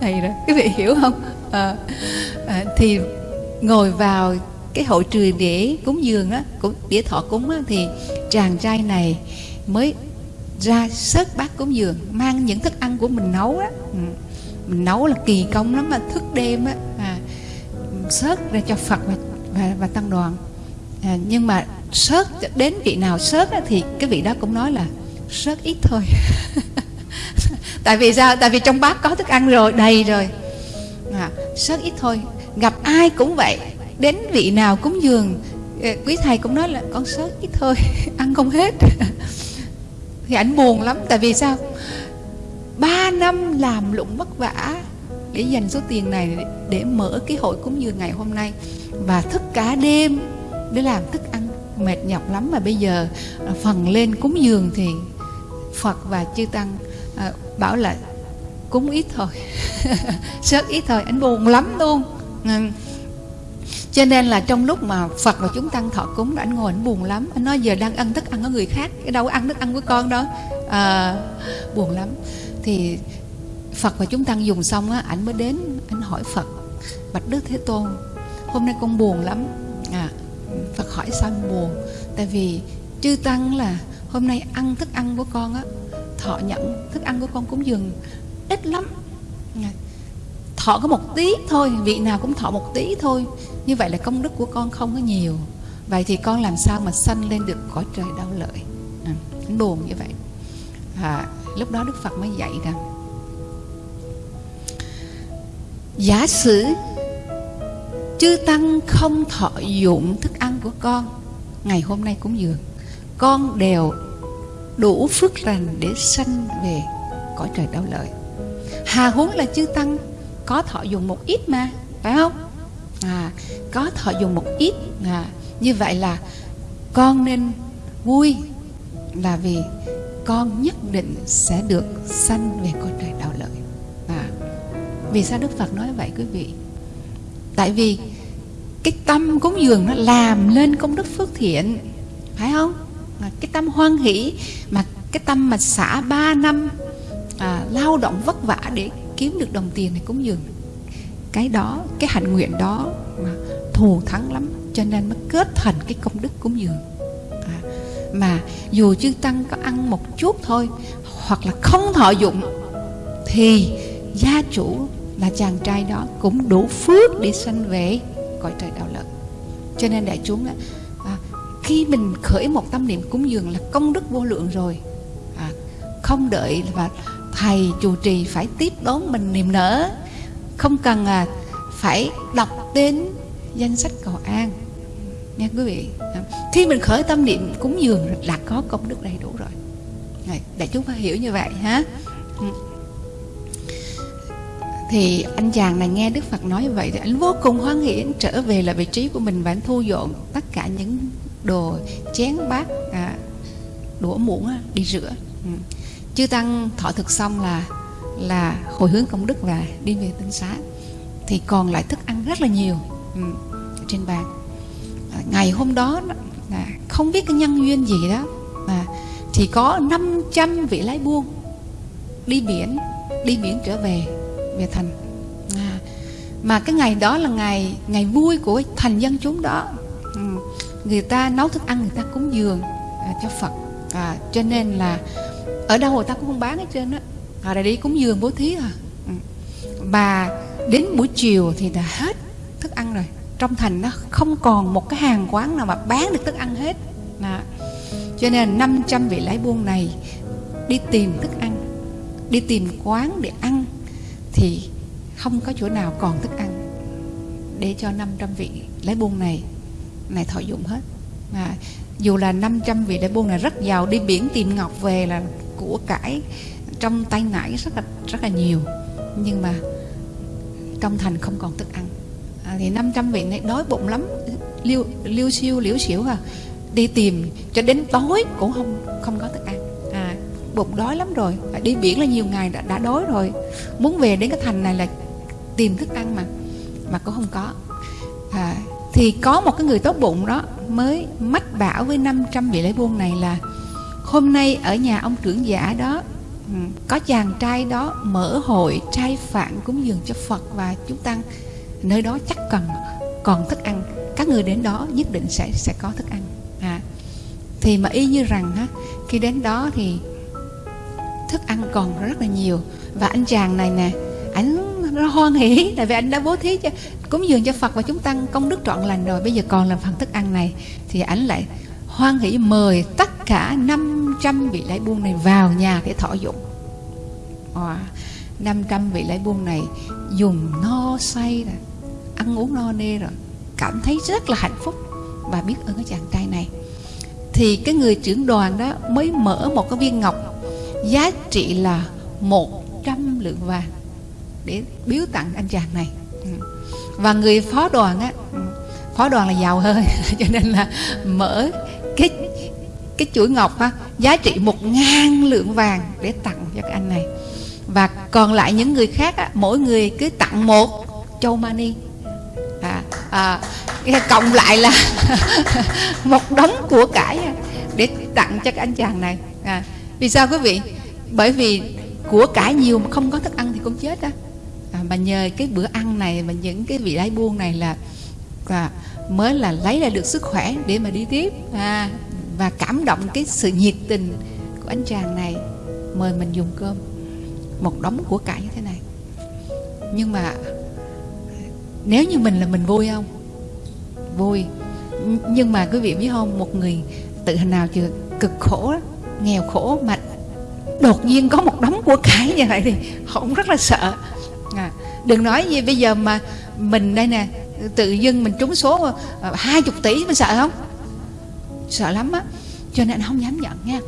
Đầy rồi quý vị hiểu không? À, à, thì ngồi vào cái hội trường để cúng dường á để thọ cúng á, thì chàng trai này mới ra sớt bát cúng dường mang những thức ăn của mình nấu á. Ừ, mình nấu là kỳ công lắm mà thức đêm á. À, sớt ra cho phật và, và, và tăng đoàn. À, nhưng mà sớt đến vị nào sớt á, thì cái vị đó cũng nói là sớt ít thôi. Tại vì sao? Tại vì trong bát có thức ăn rồi đầy rồi. À, sớt ít thôi gặp ai cũng vậy, đến vị nào cúng dường quý thầy cũng nói là con sớt ít thôi, ăn không hết. Thì ảnh buồn lắm, tại vì sao? Ba năm làm lụng vất vả để dành số tiền này để mở cái hội cúng dường ngày hôm nay. Và thức cả đêm để làm thức ăn, mệt nhọc lắm. Mà bây giờ à, phần lên cúng dường thì Phật và chư tăng à, bảo là cúng ít thôi, sớt ít thôi. Anh buồn lắm luôn cho nên là trong lúc mà Phật và chúng tăng thọ cúng anh ngồi anh buồn lắm. Anh nói giờ đang ăn thức ăn của người khác cái đâu ăn thức ăn của con đó. À, buồn lắm. Thì Phật và chúng tăng dùng xong á anh mới đến anh hỏi Phật bạch Đức Thế Tôn hôm nay con buồn lắm. À, Phật hỏi sao anh buồn? Tại vì chư tăng là hôm nay ăn thức ăn của con á thọ nhận thức ăn của con cúng dường ít lắm. À, thọ có một tí thôi vị nào cũng thọ một tí thôi. Như vậy là công đức của con không có nhiều. Vậy thì con làm sao mà sanh lên được cõi trời đau lợi? À, buồn như vậy. À, lúc đó đức phật mới dạy rằng giả sử chư tăng không thọ dụng thức ăn của con ngày hôm nay cúng dường con đều đủ phước lành để sanh về cõi trời đau lợi. Hà huống là chư tăng có thọ dùng một ít mà phải không? À, có thọ dùng một ít. À, như vậy là con nên vui là vì con nhất định sẽ được sanh về cõi trời đạo lợi. À, vì sao đức phật nói vậy quý vị? Tại vì cái tâm cúng dường nó làm lên công đức phước thiện phải không? À, cái tâm hoan hỷ mà cái tâm mà xả ba năm à, lao động vất vả để kiếm được đồng tiền này cúng dường cái đó cái hạnh nguyện đó mà thù thắng lắm cho nên mới kết thành cái công đức cúng dường. À, mà dù chư tăng có ăn một chút thôi hoặc là không thọ dụng thì gia chủ là chàng trai đó cũng đủ phước để sanh về cõi trời đạo lợi. Cho nên đại chúng à, khi mình khởi một tâm niệm cúng dường là công đức vô lượng rồi. À, không đợi và thầy chủ trì phải tiếp đón mình niềm nở. Không cần à, phải đọc tên danh sách cầu an. Nha quý vị. Khi mình khởi tâm niệm cúng dường là có công đức đầy đủ rồi. Này, đại chúng phải hiểu như vậy ha. Ừ. Thì anh chàng này nghe Đức Phật nói vậy thì anh vô cùng hoan hỷ anh trở về là vị trí của mình và anh thu dọn tất cả những đồ chén bát à, đũa muỗng đi rửa. Ừ chư tăng thọ thực xong là là hồi hướng công đức và đi về tinh xá. Thì còn lại thức ăn rất là nhiều ừ, trên bàn. À, ngày hôm đó không biết cái nhân duyên gì đó à, thì có 500 vị lái buôn đi biển đi biển trở về về thành. À, mà cái ngày đó là ngày ngày vui của thành dân chúng đó. Ừ, người ta nấu thức ăn người ta cúng dường à, cho Phật. À, cho nên là ở đâu người ta cũng không bán hết trơn á. Họ đã đi cúng dường bố thí à. Ừ. Và đến buổi chiều thì đã hết thức ăn rồi. Trong thành nó không còn một cái hàng quán nào mà bán được thức ăn hết. Đó. cho nên 500 vị lái buôn này đi tìm thức ăn đi tìm quán để ăn thì không có chỗ nào còn thức ăn để cho 500 vị lái buôn này này thọ dụng hết. À, dù là 500 vị lái buôn này rất giàu đi biển tìm ngọc về là của cải trong tay nải rất là rất là nhiều. Nhưng mà trong thành không còn thức ăn. À, thì 500 vị này đói bụng lắm liêu liêu siêu liễu xỉu à. Đi tìm cho đến tối cũng không không có thức ăn. À, bụng đói lắm rồi. À, đi biển là nhiều ngày đã, đã đói rồi. Muốn về đến cái thành này là tìm thức ăn mà mà cũng không có. À, thì có một cái người tốt bụng đó mới mách bảo với 500 vị lễ buôn này là hôm nay ở nhà ông trưởng giả đó ừ, có chàng trai đó mở hội trai phạn cúng dường cho Phật và chúng tăng nơi đó chắc cần còn thức ăn. Các người đến đó nhất định sẽ sẽ có thức ăn. À, thì mà y như rằng á, khi đến đó thì thức ăn còn rất là nhiều. Và anh chàng này nè ảnh nó hoan hỉ tại vì anh đã bố thí cho cúng dường cho Phật và chúng tăng công đức trọn lành rồi bây giờ còn làm phần thức ăn này thì ảnh lại hoan hỉ mời tất cả 500 vị lái buôn này vào nhà để thọ dụng. Ờ, à, 500 vị lái buôn này dùng no say rồi ăn uống no nê rồi cảm thấy rất là hạnh phúc. Và biết ơn cái chàng trai này. Thì cái người trưởng đoàn đó mới mở một cái viên ngọc giá trị là 100 lượng vàng để biếu tặng anh chàng này. Ừ. Và người phó đoàn á ừ, phó đoàn là giàu hơn cho nên là mở cái cái chuỗi ngọc á giá trị một ngàn lượng vàng để tặng cho cái anh này. Và còn lại những người khác á, mỗi người cứ tặng một châu mani. À, à, cộng lại là một đống của cải à, để tặng cho cái anh chàng này. À, vì sao quý vị? Bởi vì của cải nhiều mà không có thức ăn thì cũng chết á. À, mà nhờ cái bữa ăn này và những cái vị lái buôn này là à, mới là lấy ra được sức khỏe để mà đi tiếp. À, và cảm động cái sự nhiệt tình của anh chàng này. Mời mình dùng cơm. Một đống của cải như thế này. Nhưng mà nếu như mình là mình vui không? Vui. Nhưng mà quý vị biết không một người tự hình nào chưa cực khổ nghèo khổ mà đột nhiên có một đống của cải như vậy thì họ cũng rất là sợ. À, đừng nói gì bây giờ mà mình đây nè tự dưng mình trúng số à, hai chục tỷ mình sợ không? Sợ lắm á. Cho nên anh không dám nhận nha.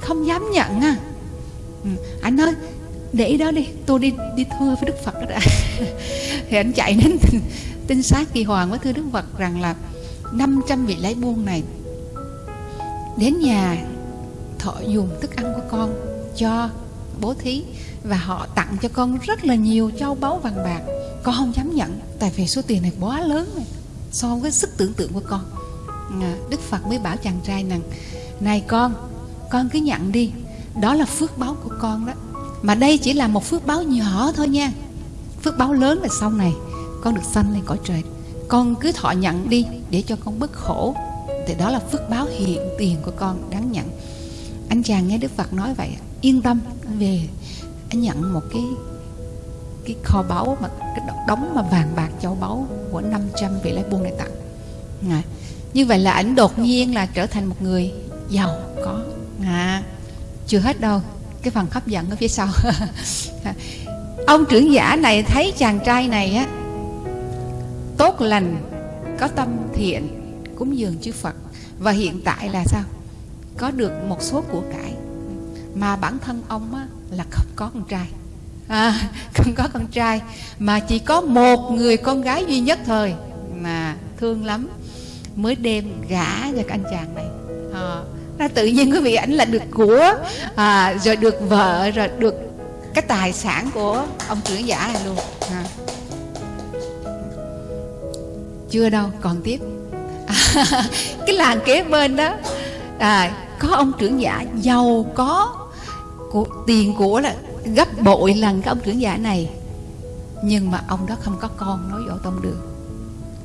Không dám nhận nha ừ. anh ơi để đó đi. Tôi đi đi thưa với đức phật đó đã. Thì anh chạy đến tinh, tinh sát kỳ hoàng với thưa đức phật rằng là 500 vị lái buôn này đến nhà thọ dùng thức ăn của con cho bố thí và họ tặng cho con rất là nhiều châu báu vàng bạc. Con không dám nhận tại vì số tiền này quá lớn này so với sức tưởng tượng của con đức phật mới bảo chàng trai rằng này con con cứ nhận đi đó là phước báo của con đó. Mà đây chỉ là một phước báo nhỏ thôi nha. Phước báo lớn là sau này con được sanh lên cõi trời. Con cứ thọ nhận đi để cho con bất khổ. Thì đó là phước báo hiện tiền của con đáng nhận. Anh chàng nghe đức phật nói vậy yên tâm về anh nhận một cái cái kho báu mà cái đống mà vàng bạc châu báu của 500 vị lái buôn này tặng à, như vậy là ảnh đột nhiên là trở thành một người giàu có. À, chưa hết đâu. Cái phần hấp dẫn ở phía sau. Ông trưởng giả này thấy chàng trai này á tốt lành có tâm thiện cúng dường chư Phật. Và hiện tại là sao? Có được một số của cải. Mà bản thân ông á, là không có con trai. À, không có con trai. Mà chỉ có một người con gái duy nhất thôi. Mà thương lắm mới đem gả cho cái anh chàng này. À, tự nhiên quý vị ảnh là được của à, rồi được vợ rồi được cái tài sản của ông trưởng giả này luôn. À. chưa đâu còn tiếp. À, cái làng kế bên đó à, có ông trưởng giả giàu có của, tiền của là gấp bội lần cái ông trưởng giả này. Nhưng mà ông đó không có con nói võ tông đường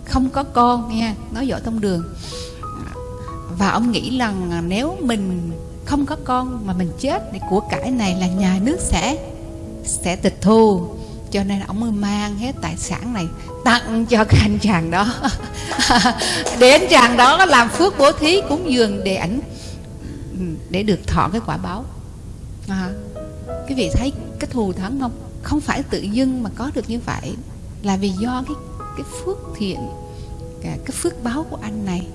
không có con nha nói võ tông đường. Và ông nghĩ rằng nếu mình không có con mà mình chết thì của cải này là nhà nước sẽ sẽ tịch thu. Cho nên ông mới mang hết tài sản này tặng cho cái anh chàng đó. Để anh chàng đó làm phước bố thí cúng dường để ảnh để được thọ cái quả báo. À, cái vị thấy cái thù thắng không? Không phải tự dưng mà có được như vậy. Là vì do cái cái phước thiện cái, cái phước báo của anh này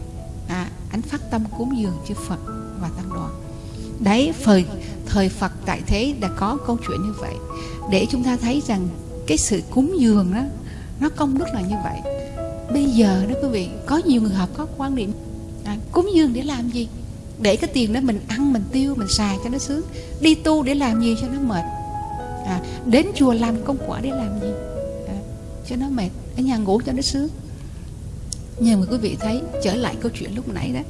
à, anh phát tâm cúng dường chư Phật và tăng đoàn. Đấy thời thời Phật tại thế đã có câu chuyện như vậy. Để chúng ta thấy rằng cái sự cúng dường đó nó công đức là như vậy. Bây giờ đó quý vị có nhiều người học có quan điểm à, cúng dường để làm gì? Để cái tiền đó mình ăn mình tiêu mình xài cho nó sướng. Đi tu để làm gì cho nó mệt? À, đến chùa làm công quả để làm gì? À, cho nó mệt ở nhà ngủ cho nó sướng. Nhưng mà quý vị thấy trở lại câu chuyện lúc nãy đó.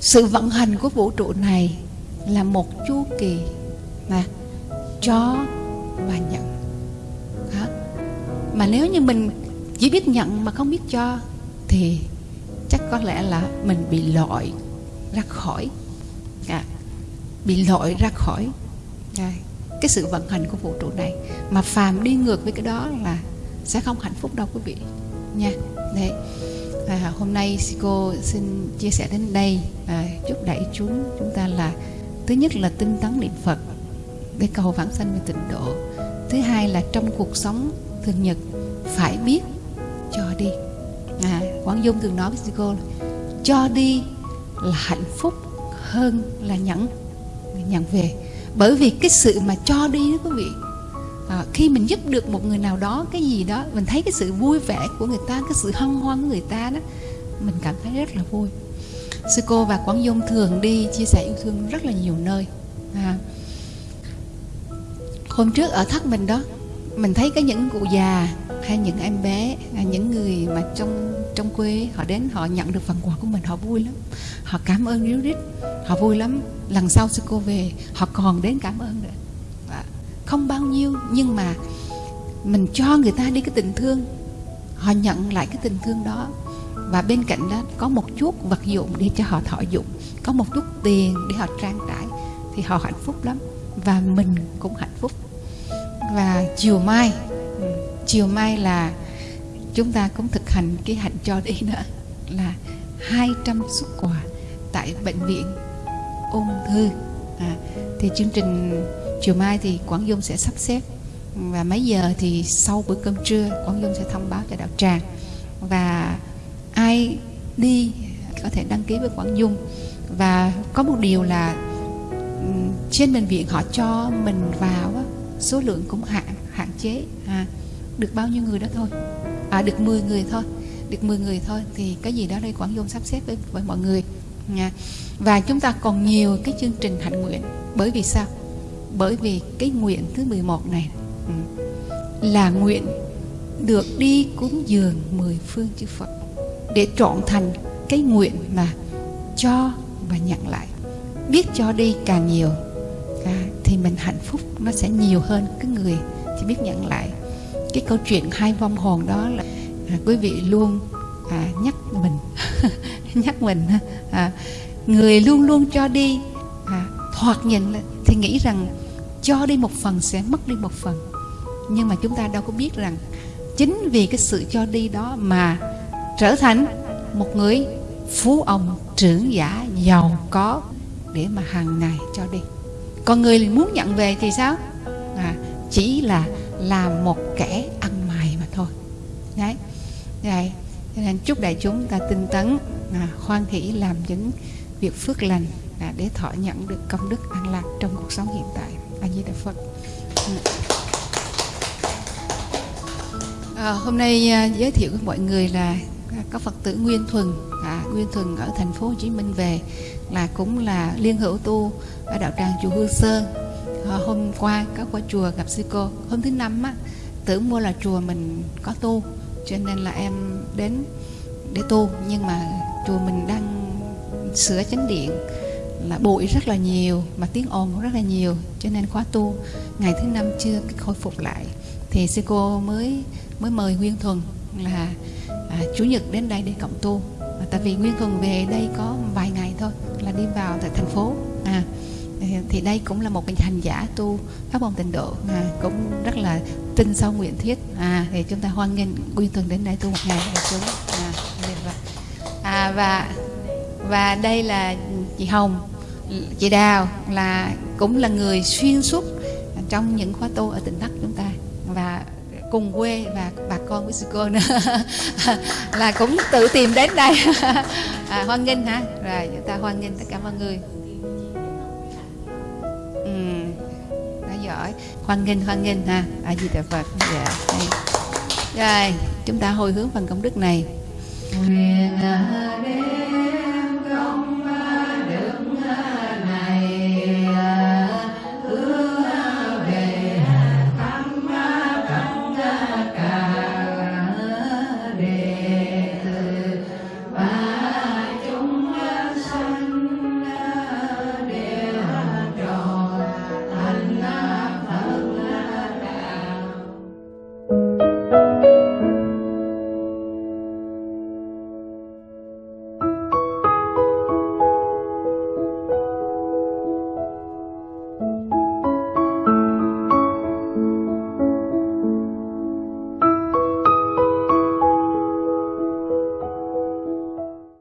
Sự vận hành của vũ trụ này là một chu kỳ mà cho và nhận. Đó. mà nếu như mình chỉ biết nhận mà không biết cho thì chắc có lẽ là mình bị loại ra khỏi. À, bị loại ra khỏi. À, cái sự vận hành của vũ trụ này. Mà phàm đi ngược với cái đó là sẽ không hạnh phúc đâu quý vị. Nha. Đấy. À, hôm nay cô xin chia sẻ đến đây. À, chúc đại chúng chúng ta là thứ nhất là tinh tấn niệm phật để cầu vãng sanh về tịnh độ. Thứ hai là trong cuộc sống thường nhật phải biết cho đi. À, quảng dung thường nói với cô cho đi là hạnh phúc hơn là nhận nhận về. Bởi vì cái sự mà cho đi đó quý vị à, khi mình giúp được một người nào đó cái gì đó mình thấy cái sự vui vẻ của người ta cái sự hân hoan của người ta đó mình cảm thấy rất là vui. Sư cô và quán dung thường đi chia sẻ yêu thương rất là nhiều nơi. À, hôm trước ở thất mình đó mình thấy có những cụ già hay những em bé hay những người mà trong trong quê họ đến họ nhận được phần quà của mình họ vui lắm. Họ cảm ơn ríu rít họ vui lắm. Lần sau sư cô về họ còn đến cảm ơn nữa không bao nhiêu nhưng mà mình cho người ta đi cái tình thương. Họ nhận lại cái tình thương đó. Và bên cạnh đó có một chút vật dụng để cho họ thọ dụng. Có một chút tiền để họ trang trải thì họ hạnh phúc lắm. Và mình cũng hạnh phúc. Và chiều mai ừ, chiều mai là chúng ta cũng thực hành cái hạnh cho đi nữa là 200 xuất quà tại bệnh viện ung thư. À, thì chương trình chiều mai thì Quảng Dung sẽ sắp xếp. Và mấy giờ thì sau bữa cơm trưa Quảng Dung sẽ thông báo cho đạo tràng. Và ai đi có thể đăng ký với Quảng Dung. Và có một điều là trên bệnh viện họ cho mình vào số lượng cũng hạn hạn chế. À, được bao nhiêu người đó thôi. À được 10 người thôi. Được 10 người thôi thì cái gì đó đây Quảng Dung sắp xếp với, với mọi người. Nha. Và chúng ta còn nhiều cái chương trình hạnh nguyện. Bởi vì sao? Bởi vì cái nguyện thứ 11 này ừ, là nguyện được đi cúng dường mười phương chư Phật để trọn thành cái nguyện là cho và nhận lại. Biết cho đi càng nhiều à, thì mình hạnh phúc nó sẽ nhiều hơn cái người chỉ biết nhận lại. Cái câu chuyện hai vong hồn đó là à, quý vị luôn à, nhắc mình nhắc mình à, người luôn luôn cho đi hoặc thoạt nhìn thì nghĩ rằng cho đi một phần sẽ mất đi một phần. Nhưng mà chúng ta đâu có biết rằng chính vì cái sự cho đi đó mà trở thành một người phú ông trưởng giả giàu có để mà hàng ngày cho đi. Còn người muốn nhận về thì sao? À, chỉ là làm một kẻ ăn mày mà thôi. Đấy. Đấy. Cho nên chúc đại chúng ta tinh tấn à, khoan hỷ làm những việc phước lành à, để thọ nhận được công đức an lạc trong cuộc sống hiện tại. A di đà phật. À, hôm nay à, giới thiệu với mọi người là à, có phật tử nguyên thuần. À, nguyên thuần ở thành phố hồ chí minh về là cũng là liên hữu tu ở đạo tràng chùa hương sơn à, hôm qua có qua chùa gặp sư cô. Hôm thứ năm á tưởng mua là chùa mình có tu cho nên là em đến để tu. Nhưng mà chùa mình đang sửa chánh điện là bụi rất là nhiều mà tiếng ồn cũng rất là nhiều cho nên khóa tu ngày thứ năm chưa khôi phục lại. Thì sư cô mới mới mời Nguyên Thuần là à, chủ nhật đến đây để cộng tu. À, tại vì Nguyên Thuần về đây có vài ngày thôi là đi vào tại thành phố. À thì đây cũng là một cái hành giả tu pháp môn tịnh độ à, cũng rất là tin sâu nguyện thiết. À thì chúng ta hoan nghênh Nguyên Thuần đến đây tu một ngày chúng à, à và và đây là chị Hồng chị Đào là cũng là người xuyên suốt trong những khóa tu ở tỉnh Bắc chúng ta. Và cùng quê và bà con với sư cô nữa. Là cũng tự tìm đến đây. À, hoan nghênh hả? Rồi chúng ta hoan nghênh tất cả mọi người. Ừ, đã giỏi. Hoan nghênh hoan nghênh ha. A di đà phật. Dạ rồi chúng ta hồi hướng phần công đức này. Nguyện